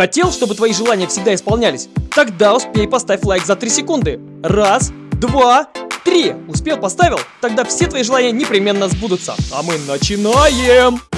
Хотел, чтобы твои желания всегда исполнялись? Тогда успей поставь лайк за 3 секунды. Раз, два, три. Успел, поставил? Тогда все твои желания непременно сбудутся. А мы начинаем!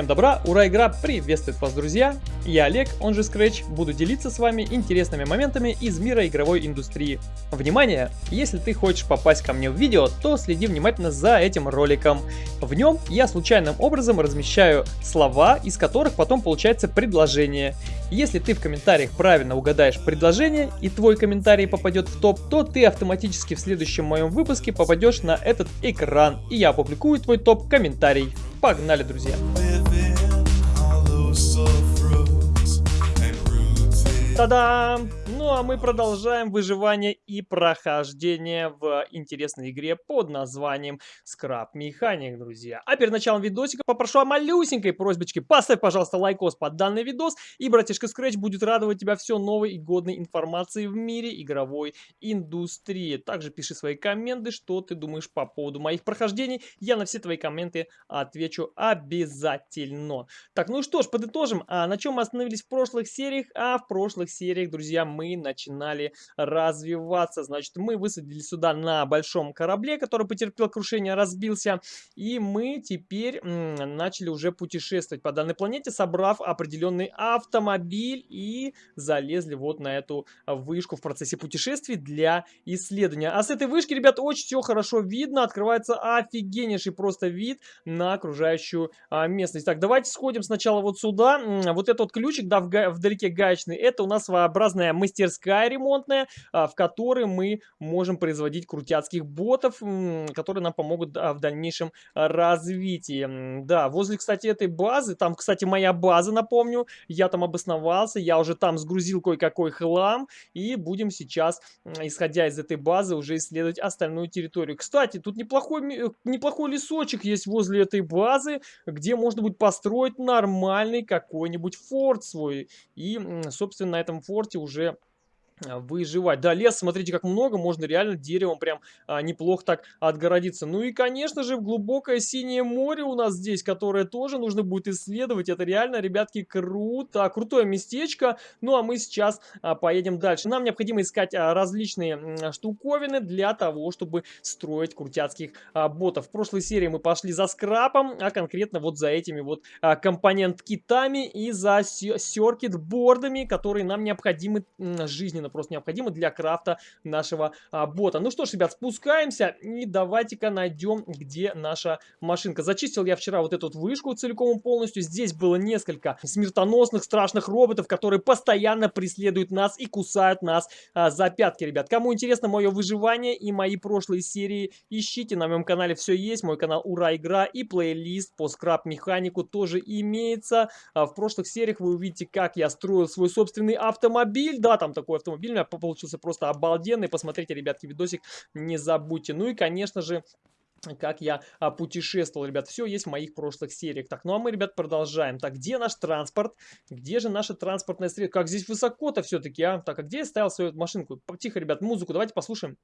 Всем добра, ура, игра приветствует вас, друзья! Я Олег, он же Scratch, буду делиться с вами интересными моментами из мира игровой индустрии. Внимание! Если ты хочешь попасть ко мне в видео, то следи внимательно за этим роликом. В нем я случайным образом размещаю слова, из которых потом получается предложение. Если ты в комментариях правильно угадаешь предложение и твой комментарий попадет в топ, то ты автоматически в следующем моем выпуске попадешь на этот экран, и я опубликую твой топ-комментарий. Погнали, друзья! 따담 Ну а мы продолжаем выживание и прохождение в интересной игре под названием Scrap Mechanic, друзья. А перед началом видосика попрошу о малюсенькой просьбочке. Поставь, пожалуйста, лайкос под данный видос, и братишка Scratch будет радовать тебя все новой и годной информацией в мире игровой индустрии. Также пиши свои комменты, что ты думаешь по поводу моих прохождений. Я на все твои комменты отвечу обязательно. Так, ну что ж, подытожим. А на чем мы остановились в прошлых сериях? А в прошлых сериях, друзья, мы начинали развиваться. Значит, мы высадились сюда на большом корабле, который потерпел крушение, разбился. И мы теперь начали уже путешествовать по данной планете, собрав определенный автомобиль и залезли вот на эту вышку в процессе путешествий для исследования. А с этой вышки, ребят, очень все хорошо видно. Открывается офигеннейший просто вид на окружающую а, местность. Так, давайте сходим сначала вот сюда. Вот этот ключик, да, вдалеке гаечный, это у нас своеобразная мастерская мастерская ремонтная, а, в которой мы можем производить крутяцких ботов, которые нам помогут в дальнейшем развитии. Да, возле, кстати, этой базы, там, кстати, моя база, напомню, я там обосновался, я уже там сгрузил кое-какой хлам, и будем сейчас, исходя из этой базы, уже исследовать остальную территорию. Кстати, тут неплохой, неплохой лесочек есть возле этой базы, где можно будет построить нормальный какой-нибудь форт свой. И, собственно, на этом форте уже а, выживать. Да, лес, смотрите, как много, можно реально деревом прям а, неплохо так отгородиться. Ну и, конечно же, глубокое синее море у нас здесь, которое тоже нужно будет исследовать. Это реально, ребятки, круто, крутое местечко. Ну а мы сейчас а, поедем дальше. Нам необходимо искать а, различные а, штуковины для того, чтобы строить крутяцких а, ботов. В прошлой серии мы пошли за скрапом, а конкретно вот за этими вот а, компонент-китами и за серкет-бордами, которые нам необходимы жизненно просто необходимо для крафта нашего а, бота. Ну что ж, ребят, спускаемся и давайте-ка найдем, где наша машинка. Зачистил я вчера вот эту вот вышку целиком и полностью. Здесь было несколько смертоносных, страшных роботов, которые постоянно преследуют нас и кусают нас а, за пятки, ребят. Кому интересно мое выживание и мои прошлые серии, ищите на моем канале все есть. Мой канал Ура Игра и плейлист по скраб-механику тоже имеется. А, в прошлых сериях вы увидите, как я строил свой собственный автомобиль. Да, там такой автомобиль у меня получился просто обалденный. Посмотрите, ребятки, видосик не забудьте. Ну и, конечно же, как я а, путешествовал, ребят. Все есть в моих прошлых сериях. Так, ну а мы, ребят, продолжаем. Так, где наш транспорт? Где же наша транспортная средство? Как здесь высоко-то все-таки, а? Так, а где я ставил свою машинку? Тихо, ребят, музыку давайте послушаем.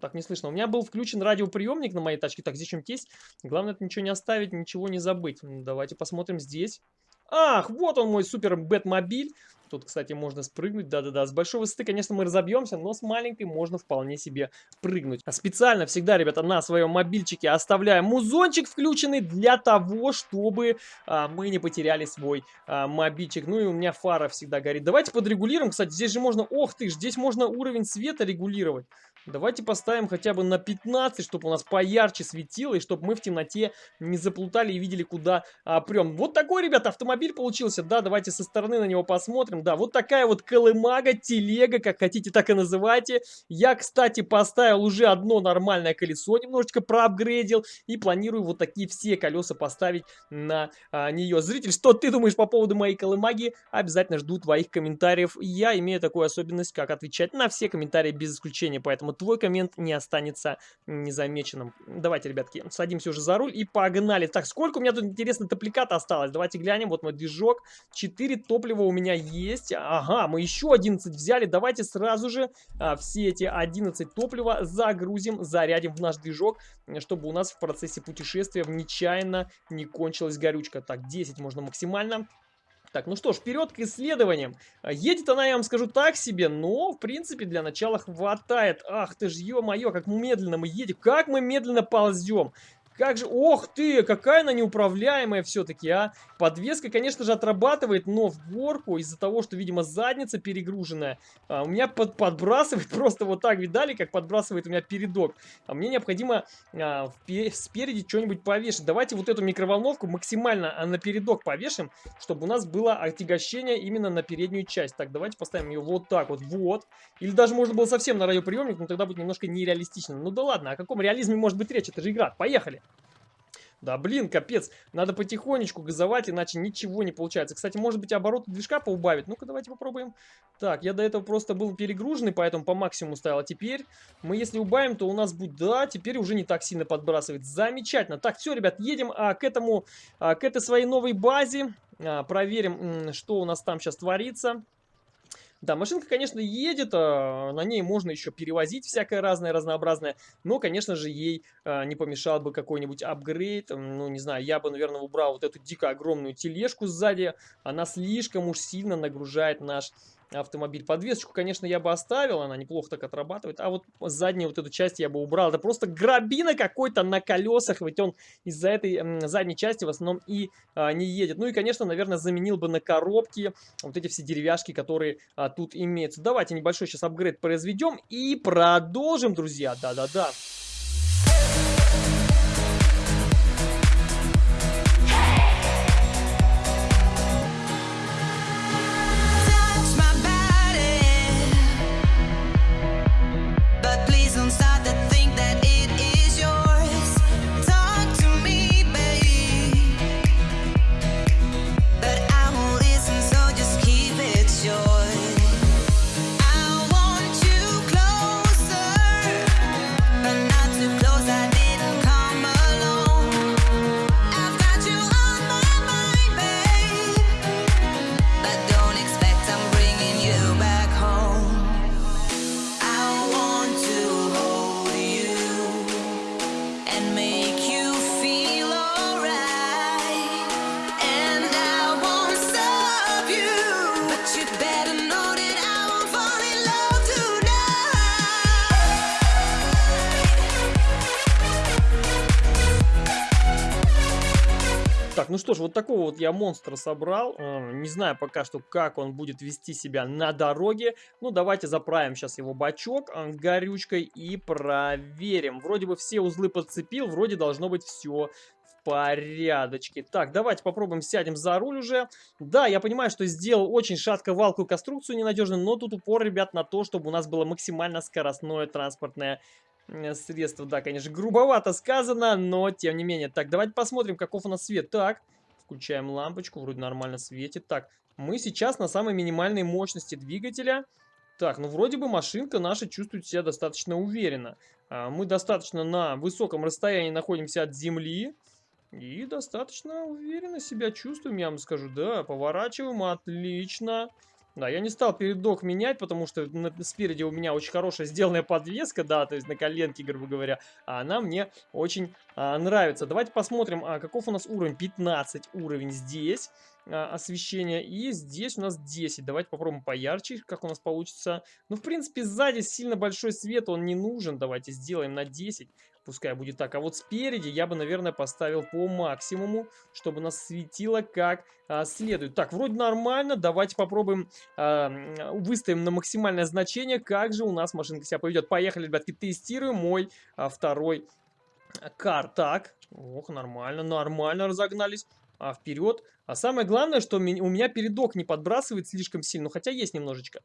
Так, не слышно. У меня был включен радиоприемник на моей тачке. Так, здесь что-нибудь есть. Главное, это ничего не оставить, ничего не забыть. Давайте посмотрим здесь. Ах, вот он мой супер Бэтмобиль. Тут, кстати, можно спрыгнуть, да-да-да. С большой высоты, конечно, мы разобьемся, но с маленькой можно вполне себе прыгнуть. А специально всегда, ребята, на своем мобильчике оставляем музончик включенный для того, чтобы а, мы не потеряли свой а, мобильчик. Ну и у меня фара всегда горит. Давайте подрегулируем, кстати, здесь же можно... Ох ты ж, здесь можно уровень света регулировать. Давайте поставим хотя бы на 15, чтобы у нас поярче светило, и чтобы мы в темноте не заплутали и видели, куда а, прем. Вот такой, ребята, автомобиль получился. Да, давайте со стороны на него посмотрим. Да, вот такая вот колымага, телега, как хотите, так и называйте. Я, кстати, поставил уже одно нормальное колесо, немножечко проапгрейдил. И планирую вот такие все колеса поставить на а, нее. Зритель, что ты думаешь по поводу моей колымаги? Обязательно жду твоих комментариев. Я имею такую особенность, как отвечать на все комментарии без исключения. Поэтому поэтому твой коммент не останется незамеченным. Давайте, ребятки, садимся уже за руль и погнали. Так, сколько у меня тут, интересно, топликата осталось? Давайте глянем. Вот мой движок. 4 топлива у меня есть. Ага, мы еще 11 взяли. Давайте сразу же а, все эти 11 топлива загрузим, зарядим в наш движок, чтобы у нас в процессе путешествия нечаянно не кончилась горючка. Так, 10 можно максимально. Так, ну что ж, вперед к исследованиям. А, едет она, я вам скажу, так себе, но, в принципе, для начала хватает. Ах ты ж, ё-моё, как медленно мы едем, как мы медленно ползем. Как же, ох ты, какая она неуправляемая все-таки, а. Подвеска, конечно же, отрабатывает, но в горку из-за того, что, видимо, задница перегруженная, а, у меня под, подбрасывает просто вот так, видали, как подбрасывает у меня передок. А мне необходимо а, спереди что-нибудь повешать. Давайте вот эту микроволновку максимально а, на передок повешим, чтобы у нас было отягощение именно на переднюю часть. Так, давайте поставим ее вот так вот, вот. Или даже можно было совсем на радиоприемник, но тогда будет немножко нереалистично. Ну да ладно, о каком реализме может быть речь? Это же игра. Поехали! Да блин, капец. Надо потихонечку газовать, иначе ничего не получается. Кстати, может быть обороты движка поубавить? Ну-ка, давайте попробуем. Так, я до этого просто был перегруженный, поэтому по максимуму ставил. А теперь мы если убавим, то у нас будет... Да, теперь уже не так сильно подбрасывает. Замечательно. Так, все, ребят, едем а, к этому, а, к этой своей новой базе. А, проверим, что у нас там сейчас творится. Да, машинка, конечно, едет, а, на ней можно еще перевозить всякое разное, разнообразное, но, конечно же, ей а, не помешал бы какой-нибудь апгрейд, ну, не знаю, я бы, наверное, убрал вот эту дико огромную тележку сзади, она слишком уж сильно нагружает наш автомобиль. Подвесочку, конечно, я бы оставил, она неплохо так отрабатывает, а вот заднюю вот эту часть я бы убрал. Это просто грабина какой-то на колесах, ведь он из-за этой задней части в основном и а, не едет. Ну и, конечно, наверное, заменил бы на коробки вот эти все деревяшки, которые а, тут имеются. Давайте небольшой сейчас апгрейд произведем и продолжим, друзья. Да-да-да. Что ж, вот такого вот я монстра собрал. Э, не знаю пока что, как он будет вести себя на дороге. Ну, давайте заправим сейчас его бачок э, горючкой и проверим. Вроде бы все узлы подцепил, вроде должно быть все в порядочке. Так, давайте попробуем сядем за руль уже. Да, я понимаю, что сделал очень шатко-валкую конструкцию ненадежную, но тут упор, ребят, на то, чтобы у нас было максимально скоростное транспортное Э, средства. Да, конечно, грубовато сказано, но тем не менее. Так, давайте посмотрим, каков у нас свет. Так, включаем лампочку, вроде нормально светит. Так, мы сейчас на самой минимальной мощности двигателя. Так, ну вроде бы машинка наша чувствует себя достаточно уверенно. А, мы достаточно на высоком расстоянии находимся от земли. И достаточно уверенно себя чувствуем, я вам скажу. Да, поворачиваем, отлично. Отлично. Да, я не стал передок менять, потому что спереди у меня очень хорошая сделанная подвеска, да, то есть на коленке, грубо говоря, а она мне очень а, нравится. Давайте посмотрим, а, каков у нас уровень. 15 уровень здесь а, освещения, и здесь у нас 10. Давайте попробуем поярче, как у нас получится. Ну, в принципе, сзади сильно большой свет, он не нужен. Давайте сделаем на 10 пускай будет так. А вот спереди я бы, наверное, поставил по максимуму, чтобы нас светило как а, следует. Так, вроде нормально, давайте попробуем, а, выставим на максимальное значение, как же у нас машинка себя поведет. Поехали, ребятки, тестируем мой а, второй кар. Так, ох, нормально, нормально разогнались. А вперед. А самое главное, что у меня передок не подбрасывает слишком сильно, хотя есть немножечко.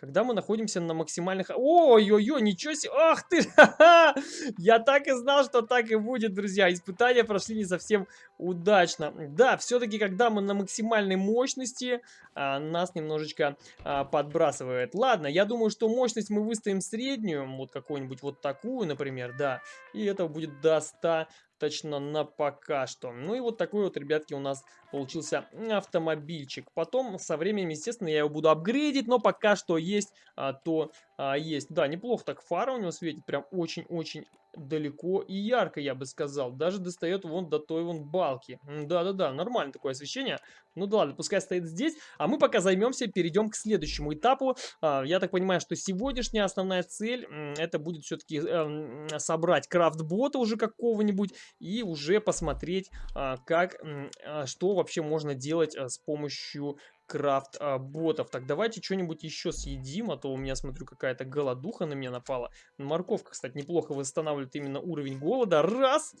Когда мы находимся на максимальных... Ой-ой-ой, ничего себе! Ах ты! Я так и знал, что так и будет, друзья. Испытания прошли не совсем удачно. Да, все-таки, когда мы на максимальной мощности, а, нас немножечко а, подбрасывает. Ладно, я думаю, что мощность мы выставим среднюю, вот какую-нибудь вот такую, например, да. И это будет до 100 точно на пока что. Ну и вот такой вот, ребятки, у нас получился автомобильчик. Потом со временем, естественно, я его буду апгрейдить, но пока что есть, а, то а, есть. Да, неплохо так фара у него светит, прям очень-очень далеко и ярко, я бы сказал. Даже достает вон до той вон балки. Да-да-да, нормально такое освещение. Ну да ладно, пускай стоит здесь. А мы пока займемся, перейдем к следующему этапу. А, я так понимаю, что сегодняшняя основная цель, это будет все-таки э, собрать крафт-бота уже какого-нибудь и уже посмотреть, а, как, а, что вообще можно делать а, с помощью крафт а, ботов. Так, давайте что-нибудь еще съедим, а то у меня, смотрю, какая-то голодуха на меня напала. Морковка, кстати, неплохо восстанавливает именно уровень голода. Раз!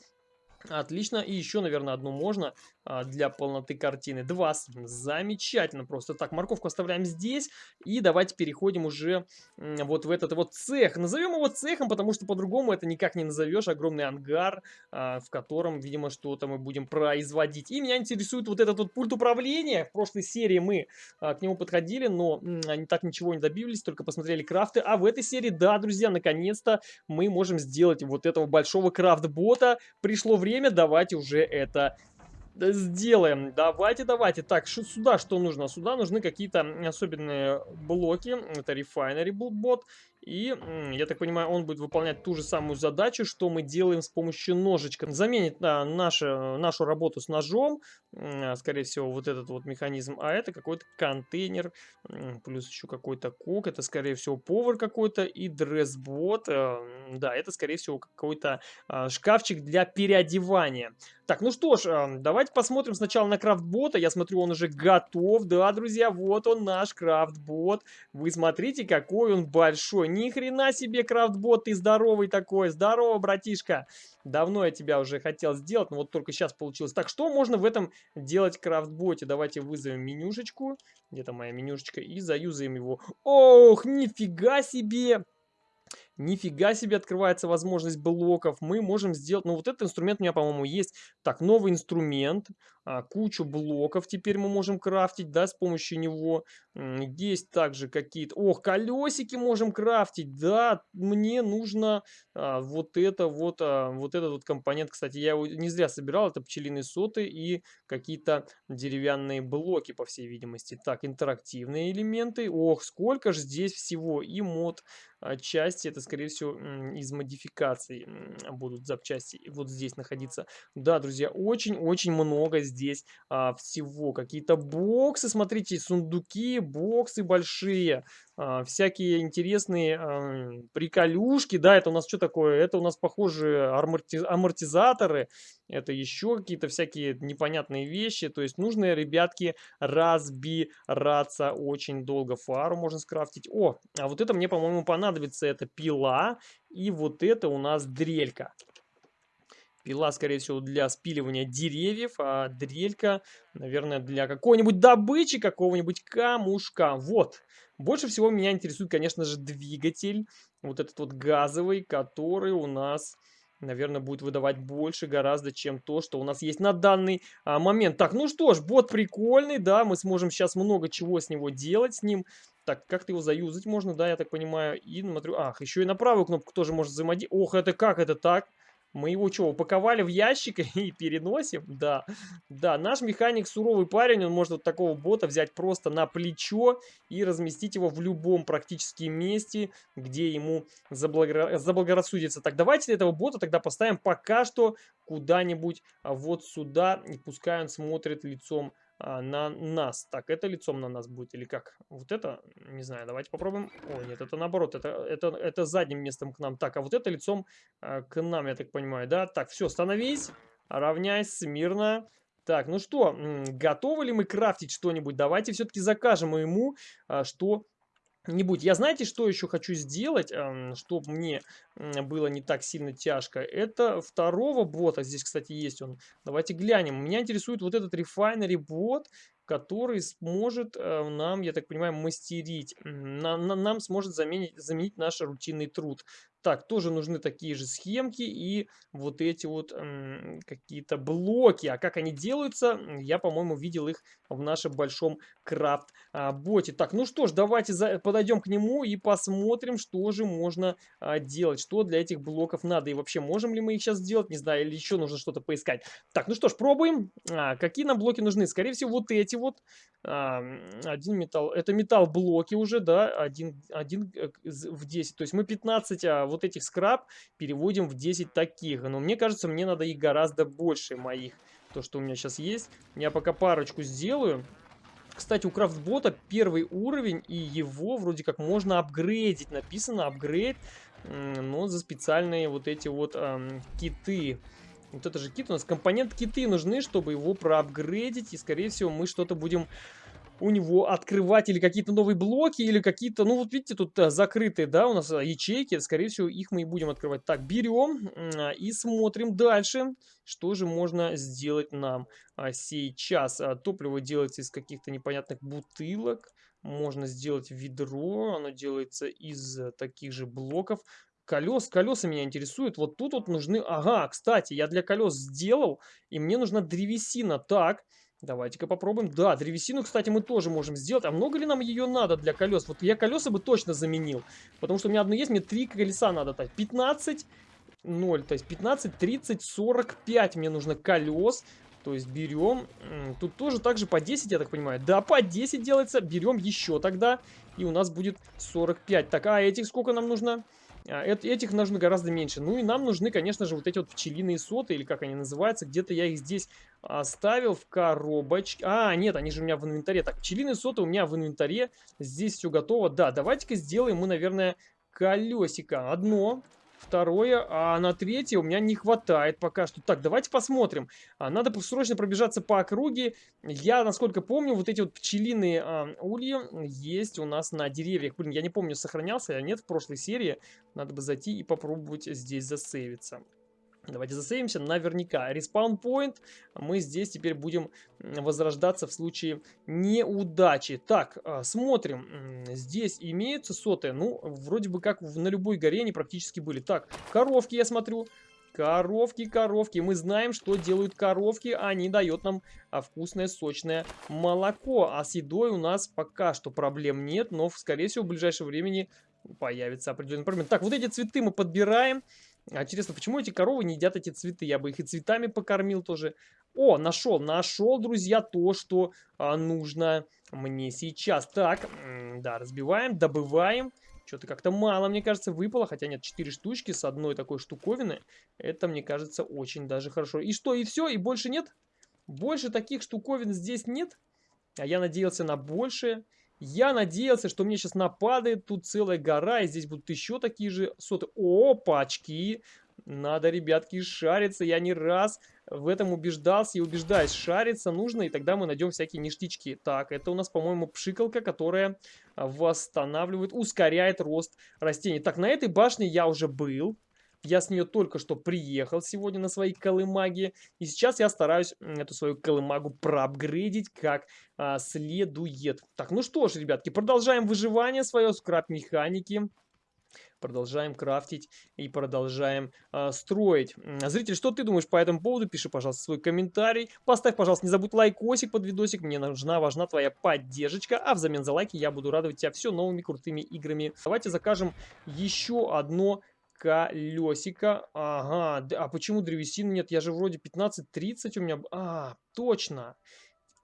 Отлично. И еще, наверное, одну можно а, для полноты картины. Два. Замечательно просто. Так, морковку оставляем здесь. И давайте переходим уже вот в этот вот цех. Назовем его цехом, потому что по-другому это никак не назовешь. Огромный ангар, а, в котором, видимо, что-то мы будем производить. И меня интересует вот этот вот пульт управления. В прошлой серии мы а, к нему подходили, но они так ничего не добились, только посмотрели крафты. А в этой серии, да, друзья, наконец-то мы можем сделать вот этого большого крафт-бота. Пришло время время, давайте уже это сделаем. Давайте, давайте. Так, сюда что нужно? Сюда нужны какие-то особенные блоки. Это Refinery Bot. И, я так понимаю, он будет выполнять ту же самую задачу, что мы делаем с помощью ножичка. Заменит а, наше, нашу работу с ножом, а, скорее всего, вот этот вот механизм. А это какой-то контейнер, плюс еще какой-то кок. Это, скорее всего, повар какой-то и дрессбот. А, да, это, скорее всего, какой-то а, шкафчик для переодевания. Так, ну что ж, а, давайте посмотрим сначала на крафтбота. Я смотрю, он уже готов. Да, друзья, вот он наш крафтбот. Вы смотрите, какой он большой ни хрена себе, крафтбот, ты здоровый такой. Здорово, братишка. Давно я тебя уже хотел сделать, но вот только сейчас получилось. Так, что можно в этом делать крафтботе? Давайте вызовем менюшечку. Где-то моя менюшечка. И заюзаем его. Ох, нифига себе! Нифига себе открывается возможность блоков. Мы можем сделать... Ну, вот этот инструмент у меня, по-моему, есть. Так, новый инструмент. А, кучу блоков теперь мы можем крафтить, да, с помощью него. Есть также какие-то... Ох, колесики можем крафтить. Да, мне нужно а, вот это вот... А, вот этот вот компонент. Кстати, я его не зря собирал. Это пчелиные соты и какие-то деревянные блоки, по всей видимости. Так, интерактивные элементы. Ох, сколько же здесь всего. И мод части, это, скорее всего, из модификаций будут запчасти вот здесь находиться. Да, друзья, очень-очень много здесь а, всего. Какие-то боксы, смотрите, сундуки, боксы большие. А, всякие интересные а, приколюшки. Да, это у нас что такое? Это у нас, похоже, аморти амортизаторы. Это еще какие-то всякие непонятные вещи. То есть нужно, ребятки, разбираться очень долго. Фару можно скрафтить. О, а вот это мне, по-моему, понадобится. Это пила. И вот это у нас дрелька. Пила, скорее всего, для спиливания деревьев, а дрелька, наверное, для какой-нибудь добычи, какого-нибудь камушка. Вот. Больше всего меня интересует, конечно же, двигатель. Вот этот вот газовый, который у нас наверное, будет выдавать больше гораздо, чем то, что у нас есть на данный а, момент. Так, ну что ж, бот прикольный, да, мы сможем сейчас много чего с него делать с ним. Так, как-то его заюзать можно, да, я так понимаю. И смотрю, ах, еще и на правую кнопку тоже можно взаимодействовать. Ох, это как это так? Мы его что, упаковали в ящик и переносим? Да, да, наш механик суровый парень, он может вот такого бота взять просто на плечо и разместить его в любом практически месте, где ему заблаго... заблагорассудится. Так, давайте этого бота тогда поставим пока что куда-нибудь вот сюда, и пускай он смотрит лицом а, на нас. Так, это лицом на нас будет или как? Вот это, не знаю, давайте попробуем. О, нет, это наоборот, это, это, это задним местом к нам. Так, а вот это лицом а, к нам, я так понимаю, да? Так, все, становись, равняйся, смирно. Так, ну что, готовы ли мы крафтить что-нибудь? Давайте все-таки закажем ему, а, что не будь. Я знаете, что еще хочу сделать, чтобы мне было не так сильно тяжко? Это второго бота. Здесь, кстати, есть он. Давайте глянем. Меня интересует вот этот Refinery бот. Который сможет э, нам, я так понимаю, мастерить, на, на, нам сможет заменить, заменить наш рутинный труд. Так, тоже нужны такие же схемки и вот эти вот какие-то блоки. А как они делаются, я, по-моему, видел их в нашем большом крафт-боте. Так, ну что ж, давайте за, подойдем к нему и посмотрим, что же можно а, делать, что для этих блоков надо. И вообще, можем ли мы их сейчас сделать, не знаю, или еще нужно что-то поискать. Так, ну что ж, пробуем. А, какие нам блоки нужны? Скорее всего, вот эти вот. А, один металл, это металл-блоки уже, да, один, один э, в 10. То есть мы 15 а, вот этих скраб переводим в 10 таких. Но мне кажется, мне надо их гораздо больше моих. То, что у меня сейчас есть. Я пока парочку сделаю. Кстати, у крафтбота первый уровень, и его вроде как можно апгрейдить. Написано апгрейд, но за специальные вот эти вот эм, киты. Вот это же кит у нас. Компонент киты нужны, чтобы его проапгрейдить. И, скорее всего, мы что-то будем у него открывать или какие-то новые блоки, или какие-то, ну вот видите, тут закрытые, да, у нас а, ячейки, скорее всего, их мы и будем открывать. Так, берем а, и смотрим дальше, что же можно сделать нам а, сейчас. Топливо делается из каких-то непонятных бутылок, можно сделать ведро, оно делается из а, таких же блоков. Колес, колеса меня интересуют. Вот тут вот нужны... Ага, кстати, я для колес сделал, и мне нужна древесина. Так, Давайте-ка попробуем. Да, древесину, кстати, мы тоже можем сделать. А много ли нам ее надо для колес? Вот я колеса бы точно заменил. Потому что у меня одно есть, мне три колеса надо. Так, 15, 0. То есть 15, 30, 45 мне нужно колес. То есть берем, тут тоже так же по 10, я так понимаю. Да, по 10 делается, берем еще тогда, и у нас будет 45. Так, а этих сколько нам нужно? А, этих нужно гораздо меньше. Ну и нам нужны, конечно же, вот эти вот пчелиные соты, или как они называются. Где-то я их здесь оставил в коробочке. А, нет, они же у меня в инвентаре. Так, пчелиные соты у меня в инвентаре. Здесь все готово. Да, давайте-ка сделаем мы, наверное, колесико. Одно, Второе, а на третье у меня не хватает пока что. Так, давайте посмотрим. А, надо срочно пробежаться по округе. Я, насколько помню, вот эти вот пчелиные а, ульи есть у нас на деревьях. Блин, я не помню, сохранялся я нет в прошлой серии. Надо бы зайти и попробовать здесь засейвиться. Давайте засейвимся наверняка. Респаун point. Мы здесь теперь будем возрождаться в случае неудачи. Так, а, смотрим. Здесь имеются соты. Ну, вроде бы как на любой горе они практически были. Так, коровки я смотрю. Коровки, коровки. Мы знаем, что делают коровки. Они дают нам а, вкусное, сочное молоко. А с едой у нас пока что проблем нет. Но, скорее всего, в ближайшее времени появится определенный проблем. Так, вот эти цветы мы подбираем. А интересно, почему эти коровы не едят эти цветы? Я бы их и цветами покормил тоже. О, нашел, нашел, друзья, то, что а, нужно мне сейчас. Так, да, разбиваем, добываем. Что-то как-то мало, мне кажется, выпало. Хотя нет, 4 штучки с одной такой штуковины. Это, мне кажется, очень даже хорошо. И что, и все? И больше нет? Больше таких штуковин здесь нет? А я надеялся на большее. Я надеялся, что мне сейчас нападает тут целая гора, и здесь будут еще такие же соты. Опачки! Надо, ребятки, шариться. Я не раз в этом убеждался и убеждаюсь. Шариться нужно, и тогда мы найдем всякие ништячки. Так, это у нас, по-моему, пшикалка, которая восстанавливает, ускоряет рост растений. Так, на этой башне я уже был. Я с нее только что приехал сегодня на своей колымаге. И сейчас я стараюсь эту свою колымагу проапгрейдить как а, следует. Так, ну что ж, ребятки, продолжаем выживание свое, скраб-механики. Продолжаем крафтить и продолжаем э, строить. Зритель, что ты думаешь по этому поводу? Пиши, пожалуйста, свой комментарий. Поставь, пожалуйста, не забудь лайкосик под видосик. Мне нужна, важна твоя поддержка. А взамен за лайки я буду радовать тебя все новыми крутыми играми. Давайте закажем еще одно колесико. Ага, а почему древесины нет? Я же вроде 15-30 у меня... А, точно.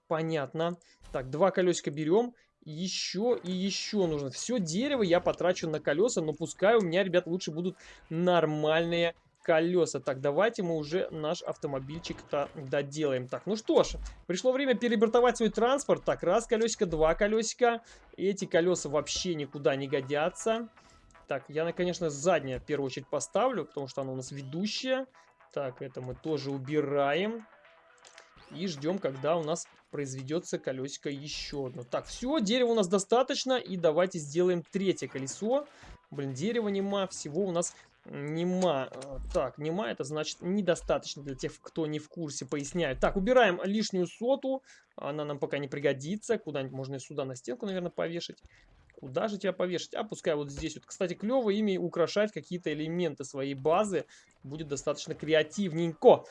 Понятно. Так, два колесика берем. Еще и еще нужно. Все дерево я потрачу на колеса, но пускай у меня, ребят, лучше будут нормальные колеса. Так, давайте мы уже наш автомобильчик-то доделаем. Так, ну что ж, пришло время перебортовать свой транспорт. Так, раз колесико, два колесика. Эти колеса вообще никуда не годятся. Так, я, конечно, заднее в первую очередь поставлю, потому что оно у нас ведущее. Так, это мы тоже убираем. И ждем, когда у нас произведется колесико еще одно. Так, все, дерева у нас достаточно. И давайте сделаем третье колесо. Блин, дерева нема, всего у нас Нема. Э, так, нема, это значит недостаточно для тех, кто не в курсе, поясняю. Так, убираем лишнюю соту. Она нам пока не пригодится. Куда-нибудь можно и сюда на стенку, наверное, повешать. Куда же тебя повешать? А пускай вот здесь вот. Кстати, клево ими украшать какие-то элементы своей базы. Будет достаточно креативненько.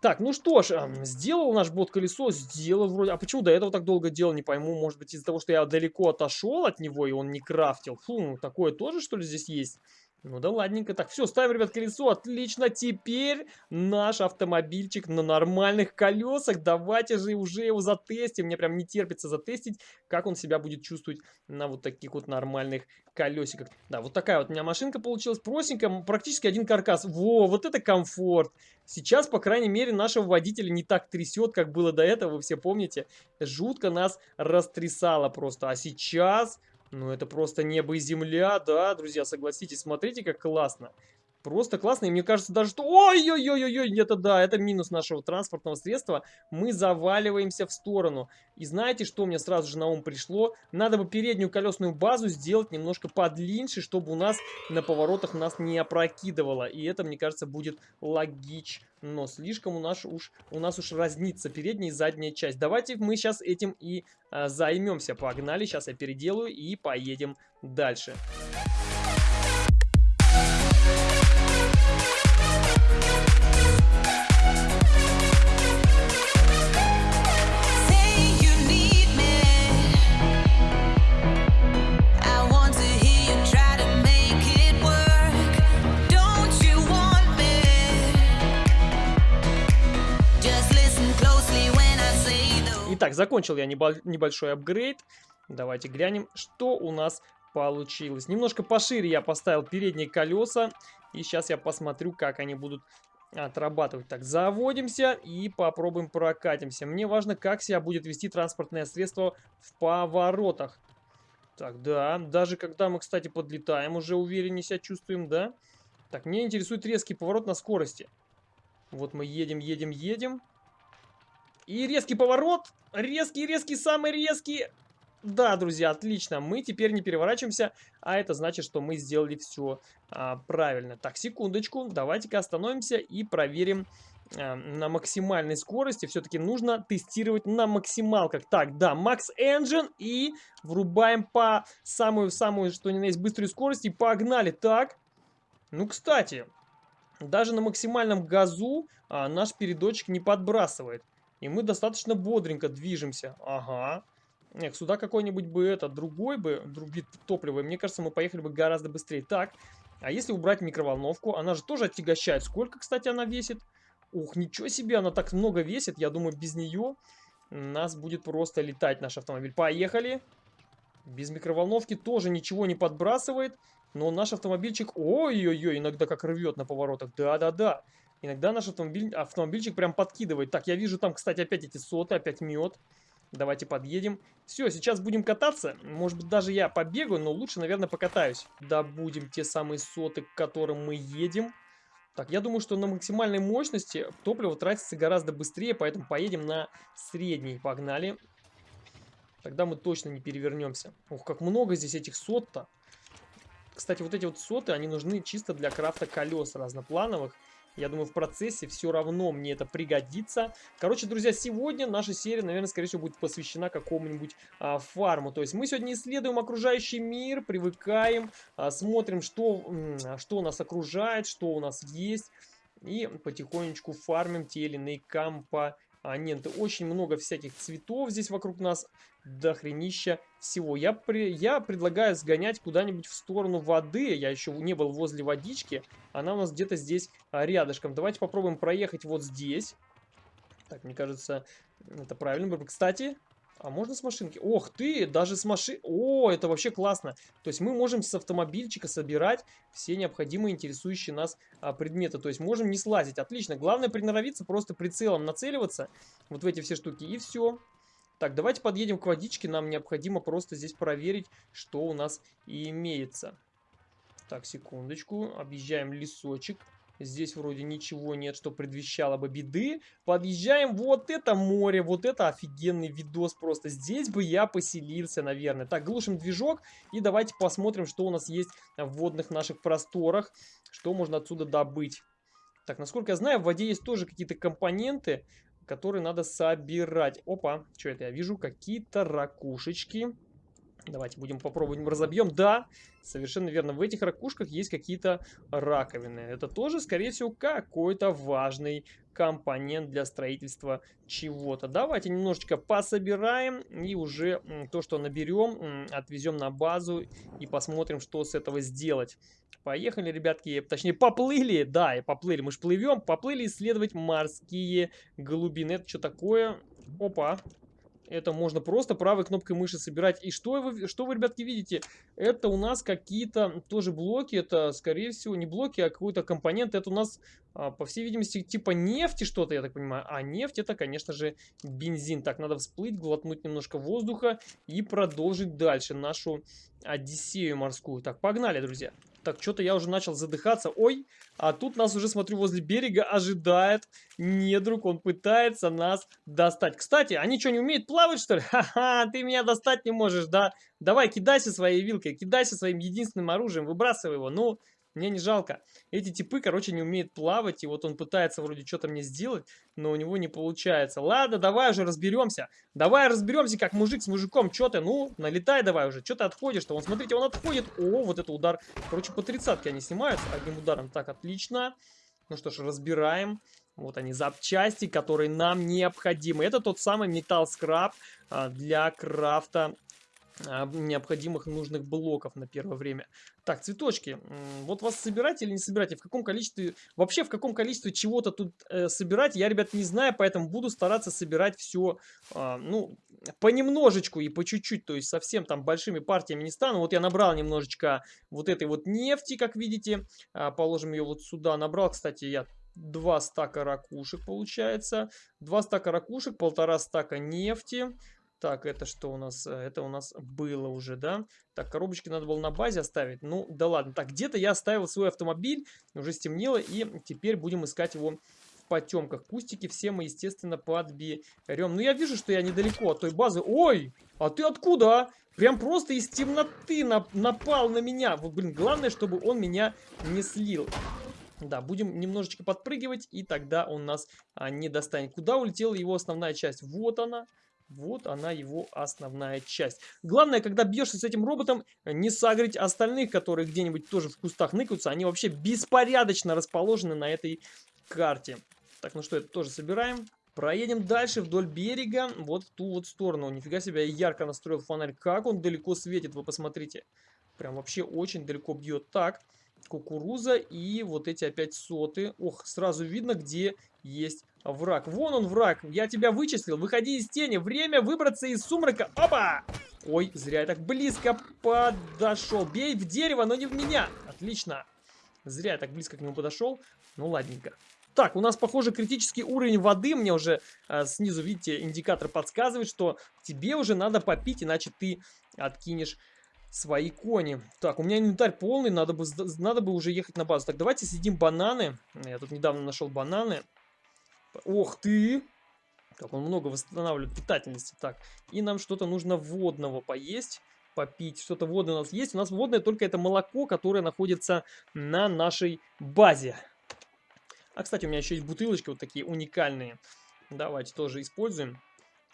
Так, ну что ж, сделал наш бот колесо, сделал вроде... А почему до этого так долго делал, не пойму. Может быть из-за того, что я далеко отошел от него, и он не крафтил. Фу, ну такое тоже, что ли, здесь есть? Ну да ладненько. Так, все, ставим, ребят, колесо. Отлично. Теперь наш автомобильчик на нормальных колесах. Давайте же уже его затестим. Мне прям не терпится затестить, как он себя будет чувствовать на вот таких вот нормальных колесиках. Да, вот такая вот у меня машинка получилась. Простенькая, практически один каркас. Во, вот это комфорт. Сейчас, по крайней мере, нашего водителя не так трясет, как было до этого. Вы все помните? Жутко нас растрясало просто. А сейчас ну, это просто небо и земля, да, друзья, согласитесь. Смотрите, как классно. Просто классно. И мне кажется даже, что... Ой-ой-ой-ой, это да, это минус нашего транспортного средства. Мы заваливаемся в сторону. И знаете, что мне сразу же на ум пришло? Надо бы переднюю колесную базу сделать немножко подлиннее, чтобы у нас на поворотах нас не опрокидывало. И это, мне кажется, будет логично. Но слишком у нас уж, у нас уж разнится передняя и задняя часть. Давайте мы сейчас этим и а, займемся. Погнали, сейчас я переделаю и поедем дальше. Дальше. Итак, закончил я небольшой апгрейд. Давайте глянем, что у нас получилось. Немножко пошире я поставил передние колеса. И сейчас я посмотрю, как они будут отрабатывать. Так, заводимся и попробуем прокатимся. Мне важно, как себя будет вести транспортное средство в поворотах. Так, да, даже когда мы, кстати, подлетаем, уже увереннее себя чувствуем, да? Так, мне интересует резкий поворот на скорости. Вот мы едем, едем, едем. И резкий поворот. Резкий, резкий, самый резкий. Да, друзья, отлично. Мы теперь не переворачиваемся, а это значит, что мы сделали все а, правильно. Так, секундочку. Давайте-ка остановимся и проверим а, на максимальной скорости. Все-таки нужно тестировать на максималках. Так, да, Max Engine и врубаем по самую-самую, что ни на есть, быструю скорость и погнали. Так, ну, кстати, даже на максимальном газу а, наш передочек не подбрасывает. И мы достаточно бодренько движемся. Ага. Нет, сюда какой-нибудь бы это, другой бы, друг вид топлива, мне кажется, мы поехали бы гораздо быстрее. Так, а если убрать микроволновку, она же тоже отягощает. Сколько, кстати, она весит? Ух, ничего себе, она так много весит. Я думаю, без нее нас будет просто летать наш автомобиль. Поехали. Без микроволновки тоже ничего не подбрасывает. Но наш автомобильчик, ой-ой-ой, иногда как рвет на поворотах. Да-да-да. Иногда наш автомобиль, автомобильчик прям подкидывает. Так, я вижу там, кстати, опять эти соты, опять мед. Давайте подъедем. Все, сейчас будем кататься. Может быть, даже я побегаю, но лучше, наверное, покатаюсь. Да, будем те самые соты, к которым мы едем. Так, я думаю, что на максимальной мощности топливо тратится гораздо быстрее, поэтому поедем на средней. Погнали. Тогда мы точно не перевернемся. Ух, как много здесь этих сот-то. Кстати, вот эти вот соты, они нужны чисто для крафта колес разноплановых. Я думаю, в процессе все равно мне это пригодится. Короче, друзья, сегодня наша серия, наверное, скорее всего, будет посвящена какому-нибудь а, фарму. То есть мы сегодня исследуем окружающий мир, привыкаем, а, смотрим, что, что нас окружает, что у нас есть. И потихонечку фармим те или иные компоненты а, нет, очень много всяких цветов здесь вокруг нас. Дохренища всего. Я, при, я предлагаю сгонять куда-нибудь в сторону воды. Я еще не был возле водички. Она у нас где-то здесь а, рядышком. Давайте попробуем проехать вот здесь. Так, мне кажется, это правильно. Кстати, а можно с машинки? Ох ты, даже с машины... О, это вообще классно. То есть мы можем с автомобильчика собирать все необходимые интересующие нас а, предметы. То есть можем не слазить. Отлично. Главное приноровиться, просто прицелом нацеливаться вот в эти все штуки. И все. Так, давайте подъедем к водичке. Нам необходимо просто здесь проверить, что у нас имеется. Так, секундочку. Объезжаем лесочек. Здесь вроде ничего нет, что предвещало бы беды. Подъезжаем, вот это море, вот это офигенный видос просто. Здесь бы я поселился, наверное. Так, глушим движок и давайте посмотрим, что у нас есть в водных наших просторах. Что можно отсюда добыть. Так, насколько я знаю, в воде есть тоже какие-то компоненты, которые надо собирать. Опа, что это я вижу? Какие-то ракушечки. Давайте будем попробовать, разобьем. Да, совершенно верно. В этих ракушках есть какие-то раковины. Это тоже, скорее всего, какой-то важный компонент для строительства чего-то. Давайте немножечко пособираем и уже то, что наберем, отвезем на базу и посмотрим, что с этого сделать. Поехали, ребятки, точнее поплыли, да, и поплыли, мы же плывем, поплыли исследовать морские глубины. Это что такое? Опа, это можно просто правой кнопкой мыши собирать. И что вы, что вы, ребятки, видите? Это у нас какие-то тоже блоки. Это, скорее всего, не блоки, а какой-то компонент. Это у нас, а, по всей видимости, типа нефти что-то, я так понимаю. А нефть это, конечно же, бензин. Так, надо всплыть, глотнуть немножко воздуха и продолжить дальше нашу Одиссею морскую. Так, погнали, друзья. Так, что-то я уже начал задыхаться. Ой, а тут нас уже, смотрю, возле берега ожидает недруг. Он пытается нас достать. Кстати, они что, не умеют плавать, что ли? Ха-ха, ты меня достать не можешь, да? Давай, кидайся своей вилкой, кидайся своим единственным оружием, выбрасывай его. Ну, мне не жалко. Эти типы, короче, не умеют плавать, и вот он пытается вроде что-то мне сделать, но у него не получается. Ладно, давай уже разберемся. Давай разберемся, как мужик с мужиком. Что ты? Ну, налетай давай уже. Что ты отходишь-то? Вон, смотрите, он отходит. О, вот это удар. Короче, по тридцатке они снимаются одним ударом. Так, отлично. Ну что ж, разбираем. Вот они, запчасти, которые нам необходимы. Это тот самый металл скраб а, для крафта необходимых нужных блоков на первое время. Так, цветочки. Вот вас собирать или не собирать? И в каком количестве... Вообще, в каком количестве чего-то тут э, собирать, я, ребят, не знаю, поэтому буду стараться собирать все, э, ну, понемножечку и по чуть-чуть, то есть совсем там большими партиями не стану. Вот я набрал немножечко вот этой вот нефти, как видите. Э, положим ее вот сюда. Набрал, кстати, я два стака ракушек, получается. Два стака ракушек, полтора стака нефти. Так, это что у нас? Э, это у нас было уже, да? Так, коробочки надо было на базе оставить. Ну, да ладно. Так, где-то я оставил свой автомобиль. Уже стемнело. И теперь будем искать его в потемках. Кустики все мы, естественно, подберем. Ну, я вижу, что я недалеко от той базы. Ой! А ты откуда? А? Прям просто из темноты нап напал на меня. Вот, блин, главное, чтобы он меня не слил. Да, будем немножечко подпрыгивать, и тогда он нас а, не достанет. Куда улетела его основная часть? Вот она. Вот она его основная часть. Главное, когда бьешься с этим роботом, не сагрить остальных, которые где-нибудь тоже в кустах ныкаются. Они вообще беспорядочно расположены на этой карте. Так, ну что, это тоже собираем. Проедем дальше вдоль берега, вот в ту вот сторону. Нифига себе, я ярко настроил фонарь. Как он далеко светит, вы посмотрите. Прям вообще очень далеко бьет. Так, кукуруза и вот эти опять соты. Ох, сразу видно, где есть враг. Вон он враг, я тебя вычислил. Выходи из тени, время выбраться из сумрака. Опа! Ой, зря я так близко подошел. Бей в дерево, но не в меня. Отлично. Зря я так близко к нему подошел. Ну, ладненько. Так, у нас, похоже, критический уровень воды. Мне уже э, снизу, видите, индикатор подсказывает, что тебе уже надо попить, иначе ты откинешь свои кони. Так, у меня инвентарь полный, надо бы, надо бы уже ехать на базу. Так, давайте съедим бананы. Я тут недавно нашел бананы. Ох ты! Как он много восстанавливает питательности. Так, и нам что-то нужно водного поесть, попить. Что-то водное у нас есть. У нас водное только это молоко, которое находится на нашей базе. А, кстати, у меня еще есть бутылочки вот такие уникальные. Давайте тоже используем.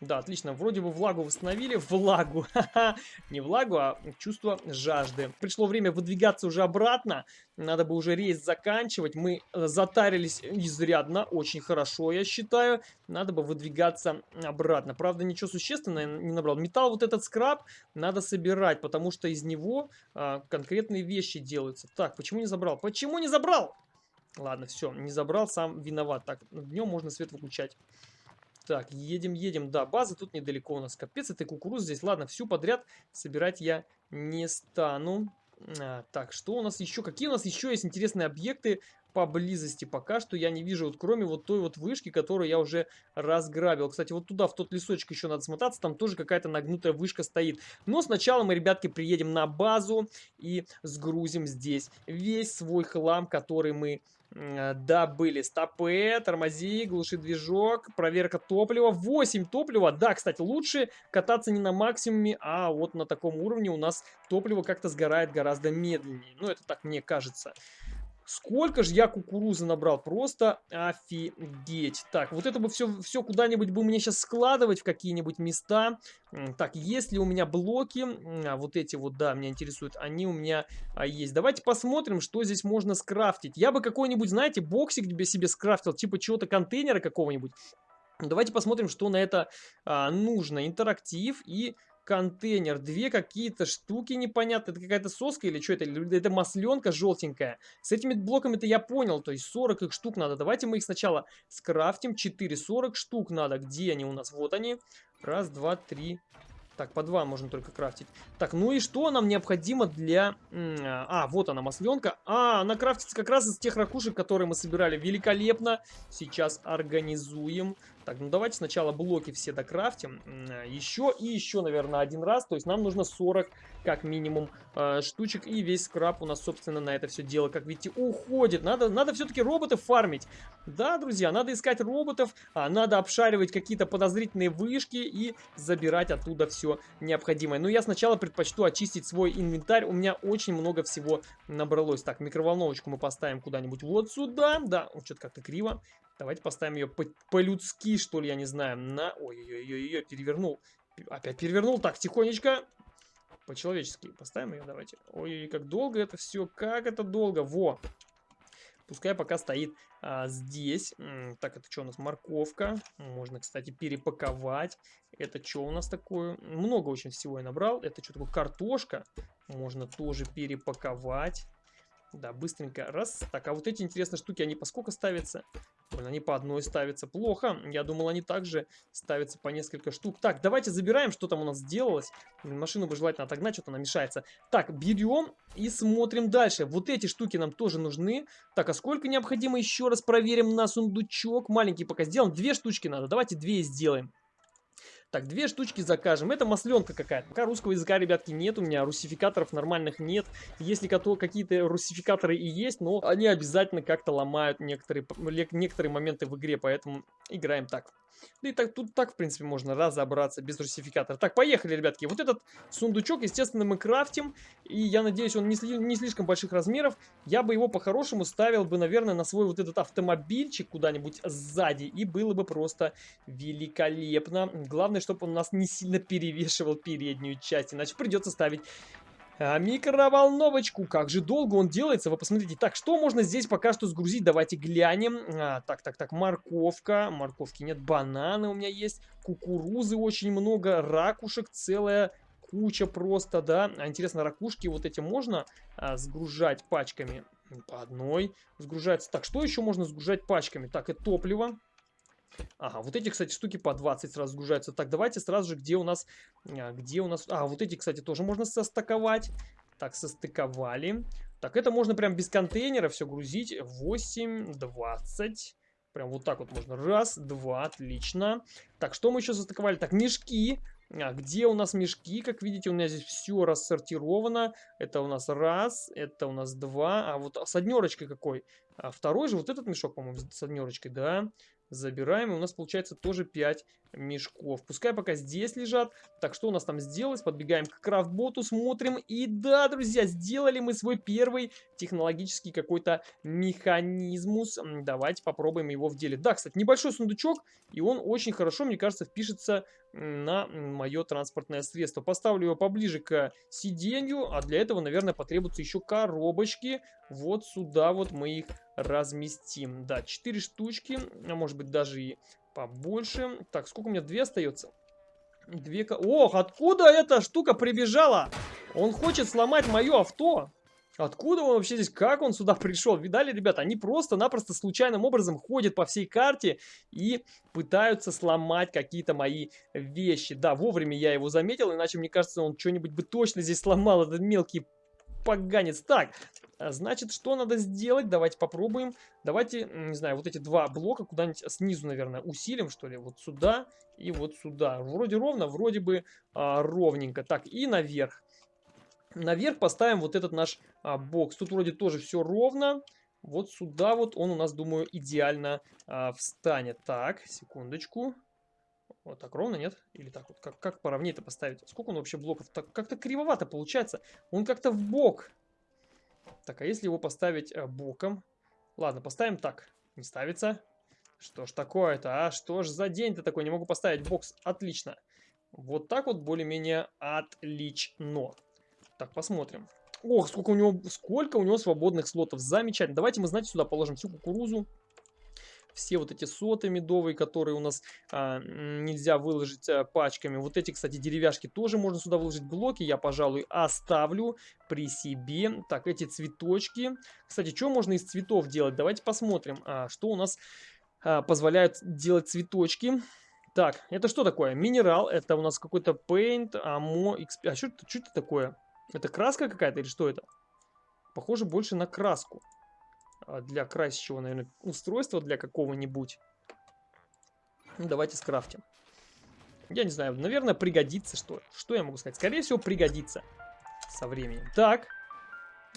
Да, отлично. Вроде бы влагу восстановили. Влагу. Не влагу, а чувство жажды. Пришло время выдвигаться уже обратно. Надо бы уже рейс заканчивать. Мы э, затарились изрядно. Очень хорошо, я считаю. Надо бы выдвигаться обратно. Правда, ничего существенного не набрал. Металл вот этот скраб надо собирать, потому что из него а, конкретные вещи делаются. Так, почему не забрал? Почему не забрал? Ладно, все, не забрал, сам виноват. Так, днем можно свет выключать. Так, едем, едем. Да, база тут недалеко у нас. Капец, этой кукурузы здесь. Ладно, всю подряд собирать я не стану. А, так, что у нас еще? Какие у нас еще есть интересные объекты поблизости? Пока что я не вижу, вот кроме вот той вот вышки, которую я уже разграбил. Кстати, вот туда, в тот лесочек еще надо смотаться. Там тоже какая-то нагнутая вышка стоит. Но сначала мы, ребятки, приедем на базу и сгрузим здесь весь свой хлам, который мы э, добыли стопы, тормози, глуши движок, проверка топлива. 8 топлива. Да, кстати, лучше кататься не на максимуме, а вот на таком уровне у нас топливо как-то сгорает гораздо медленнее. Ну, это так мне кажется. Сколько же я кукурузы набрал, просто офигеть. Так, вот это бы все, все куда-нибудь бы мне сейчас складывать в какие-нибудь места. Так, есть ли у меня блоки? А, вот эти вот, да, меня интересуют, они у меня а, есть. Давайте посмотрим, что здесь можно скрафтить. Я бы какой-нибудь, знаете, боксик себе, скрафтил, типа чего-то контейнера какого-нибудь. Давайте посмотрим, что на это а, нужно. Интерактив и контейнер. Две какие-то штуки непонятные. Это какая-то соска или что это? Это масленка желтенькая. С этими блоками-то я понял. То есть 40 их штук надо. Давайте мы их сначала скрафтим. 4, 40 штук надо. Где они у нас? Вот они. Раз, два, три, так, по два можно только крафтить. Так, ну и что нам необходимо для... А, вот она, масленка. А, она крафтится как раз из тех ракушек, которые мы собирали. Великолепно. Сейчас организуем. Так, ну давайте сначала блоки все докрафтим. Еще и еще, наверное, один раз. То есть нам нужно 40 как минимум э, штучек. И весь скраб у нас, собственно, на это все дело, как видите, уходит. Надо, надо все-таки роботов фармить. Да, друзья, надо искать роботов, а, надо обшаривать какие-то подозрительные вышки и забирать оттуда все необходимое. Но я сначала предпочту очистить свой инвентарь. У меня очень много всего набралось. Так, микроволновочку мы поставим куда-нибудь вот сюда. Да, что-то как-то криво. Давайте поставим ее по-людски, по что ли, я не знаю. На... Ой-ой-ой, перевернул. Опять перевернул. Так, тихонечко. По-человечески поставим ее, давайте. Ой, как долго это все, как это долго. Во! Пускай пока стоит а, здесь. Так, это что у нас? Морковка. Можно, кстати, перепаковать. Это что у нас такое? Много очень всего я набрал. Это что такое? Картошка. Можно тоже перепаковать. Да, быстренько. Раз. Так, а вот эти интересные штуки, они по сколько ставятся? Они по одной ставятся. Плохо. Я думал, они также ставятся по несколько штук. Так, давайте забираем, что там у нас сделалось. Машину бы желательно отогнать, что-то она мешается. Так, берем и смотрим дальше. Вот эти штуки нам тоже нужны. Так, а сколько необходимо? Еще раз проверим на сундучок. Маленький пока сделаем. Две штучки надо. Давайте две сделаем. Так, две штучки закажем. Это масленка какая-то. Пока русского языка, ребятки, нет. У меня русификаторов нормальных нет. Если какие-то русификаторы и есть, но они обязательно как-то ломают некоторые, некоторые моменты в игре. Поэтому играем так. Да и так, тут так, в принципе, можно разобраться без русификатора. Так, поехали, ребятки. Вот этот сундучок, естественно, мы крафтим. И я надеюсь, он не, не слишком больших размеров. Я бы его по-хорошему ставил бы, наверное, на свой вот этот автомобильчик куда-нибудь сзади. И было бы просто великолепно. Главное, чтобы он нас не сильно перевешивал переднюю часть. Иначе придется ставить а, микроволновочку. Как же долго он делается, вы посмотрите. Так, что можно здесь пока что сгрузить? Давайте глянем. А, так, так, так, морковка. Морковки нет, бананы у меня есть. Кукурузы очень много, ракушек целая куча просто, да. А интересно, ракушки вот эти можно а, сгружать пачками? По одной сгружается. Так, что еще можно сгружать пачками? Так, это топливо. Ага, вот эти, кстати, штуки по 20 сразу сгружаются. Так, давайте сразу же, где у нас... А, где у нас... А, вот эти, кстати, тоже можно состыковать. Так, состыковали. Так, это можно прям без контейнера все грузить. 8, 20. Прям вот так вот можно. Раз, два, отлично. Так, что мы еще состыковали? Так, мешки. А, где у нас мешки? Как видите, у меня здесь все рассортировано. Это у нас раз, это у нас два. А вот с однерочкой какой? А второй же, вот этот мешок, по-моему, с однерочкой, да. Забираем, и у нас получается тоже 5 мешков. Пускай пока здесь лежат. Так, что у нас там сделалось? Подбегаем к крафтботу, смотрим. И да, друзья, сделали мы свой первый технологический какой-то механизмус. Давайте попробуем его в деле. Да, кстати, небольшой сундучок, и он очень хорошо, мне кажется, впишется на мое транспортное средство. Поставлю его поближе к сиденью, а для этого, наверное, потребуются еще коробочки. Вот сюда вот мы их разместим. Да, 4 штучки, а может быть даже и побольше. Так, сколько у меня? Две остается? Две... Ох, откуда эта штука прибежала? Он хочет сломать мое авто. Откуда он вообще здесь? Как он сюда пришел? Видали, ребята? Они просто-напросто случайным образом ходят по всей карте и пытаются сломать какие-то мои вещи. Да, вовремя я его заметил, иначе, мне кажется, он что-нибудь бы точно здесь сломал, этот мелкий поганец. Так, а, значит, что надо сделать? Давайте попробуем. Давайте, не знаю, вот эти два блока куда-нибудь снизу, наверное, усилим, что ли. Вот сюда и вот сюда. Вроде ровно, вроде бы а, ровненько. Так, и наверх. Наверх поставим вот этот наш а, бокс. Тут вроде тоже все ровно. Вот сюда вот он у нас, думаю, идеально а, встанет. Так, секундочку. Вот так ровно, нет? Или так вот? Как, как поровнее-то поставить? Сколько он вообще блоков? Так как-то кривовато получается. Он как-то в бок. Так, а если его поставить а, боком? Ладно, поставим так. Не ставится. Что ж такое-то, а? Что ж за день-то такой? Не могу поставить бокс. Отлично. Вот так вот более-менее отлично. Так, посмотрим. Ох, сколько у него, сколько у него свободных слотов. Замечательно. Давайте мы, знаете, сюда положим всю кукурузу. Все вот эти соты медовые, которые у нас а, нельзя выложить а, пачками. Вот эти, кстати, деревяшки тоже можно сюда выложить. Блоки я, пожалуй, оставлю при себе. Так, эти цветочки. Кстати, что можно из цветов делать? Давайте посмотрим, а, что у нас а, позволяют делать цветочки. Так, это что такое? Минерал. Это у нас какой-то paint, амо, XP. А что что это такое? Это краска какая-то или что это? Похоже больше на краску. А, для красящего, наверное, устройства для какого-нибудь. Ну, давайте скрафтим. Я не знаю, наверное, пригодится что Что я могу сказать? Скорее всего, пригодится со временем. Так,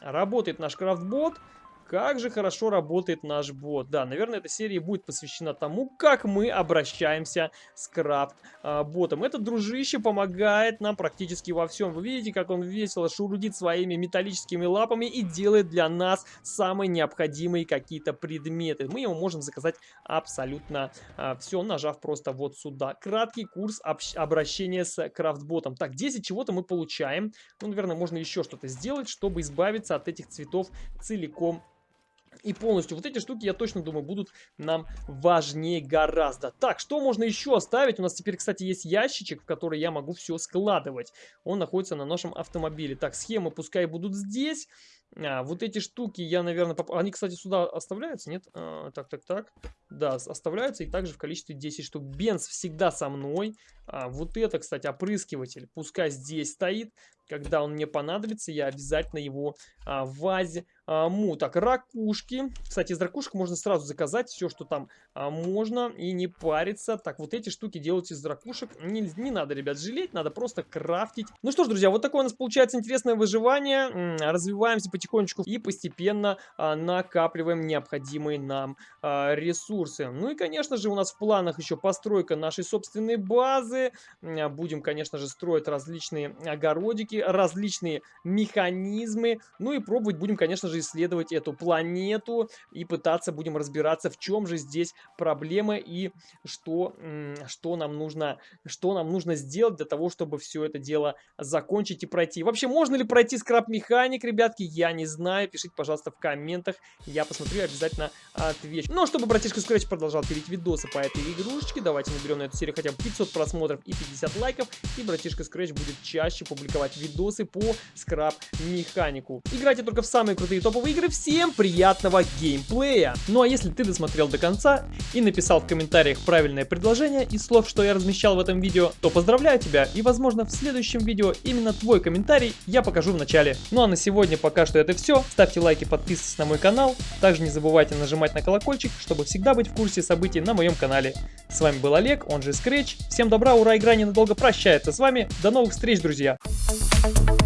работает наш крафтбот. Как же хорошо работает наш бот. Да, наверное, эта серия будет посвящена тому, как мы обращаемся с крафт-ботом. Этот дружище помогает нам практически во всем. Вы видите, как он весело шурудит своими металлическими лапами и делает для нас самые необходимые какие-то предметы. Мы ему можем заказать абсолютно а, все, нажав просто вот сюда. Краткий курс обращения с крафт-ботом. Так, 10 чего-то мы получаем. Ну, наверное, можно еще что-то сделать, чтобы избавиться от этих цветов целиком и полностью. Вот эти штуки, я точно думаю, будут нам важнее гораздо. Так, что можно еще оставить? У нас теперь, кстати, есть ящичек, в который я могу все складывать. Он находится на нашем автомобиле. Так, схемы пускай будут здесь. А, вот эти штуки я, наверное... Поп... Они, кстати, сюда оставляются, нет? А, так, так, так. Да, оставляются и также в количестве 10 штук. Бенз всегда со мной. А, вот это, кстати, опрыскиватель. Пускай здесь стоит. Когда он мне понадобится, я обязательно его а, вазе а, му. Так, ракушки. Кстати, из ракушек можно сразу заказать все, что там а, можно, и не париться. Так, вот эти штуки делать из ракушек. Не, не надо, ребят, жалеть, надо просто крафтить. Ну что ж, друзья, вот такое у нас получается интересное выживание. Развиваемся потихонечку и постепенно а, накапливаем необходимые нам а, ресурсы. Ну и, конечно же, у нас в планах еще постройка нашей собственной базы. Будем, конечно же, строить различные огородики, различные механизмы. Ну и пробовать будем, конечно же, исследовать эту планету и пытаться будем разбираться, в чем же здесь проблема и что, что, нам, нужно, что нам нужно сделать для того, чтобы все это дело закончить и пройти. Вообще, можно ли пройти скраб-механик, ребятки, я не знаю. Пишите, пожалуйста, в комментах, я посмотрю обязательно отвечу. Ну, а чтобы братишка Scratch продолжал пилить видосы по этой игрушечке, давайте наберем на эту серию хотя бы 500 просмотров и 50 лайков, и братишка Scratch будет чаще публиковать видосы по скраб-механику. Играйте только в самые крутые топовые игры. Всем приятного геймплея! Ну а если ты досмотрел до конца и написал в комментариях правильное предложение из слов, что я размещал в этом видео, то поздравляю тебя и возможно в следующем видео именно твой комментарий я покажу в начале. Ну а на сегодня пока что это все. Ставьте лайки, подписывайтесь на мой канал. Также не забывайте нажимать на колокольчик, чтобы всегда быть в курсе событий на моем канале. С вами был Олег, он же Scratch. Всем добра, ура, игра ненадолго прощается с вами. До новых встреч, друзья! Друзья.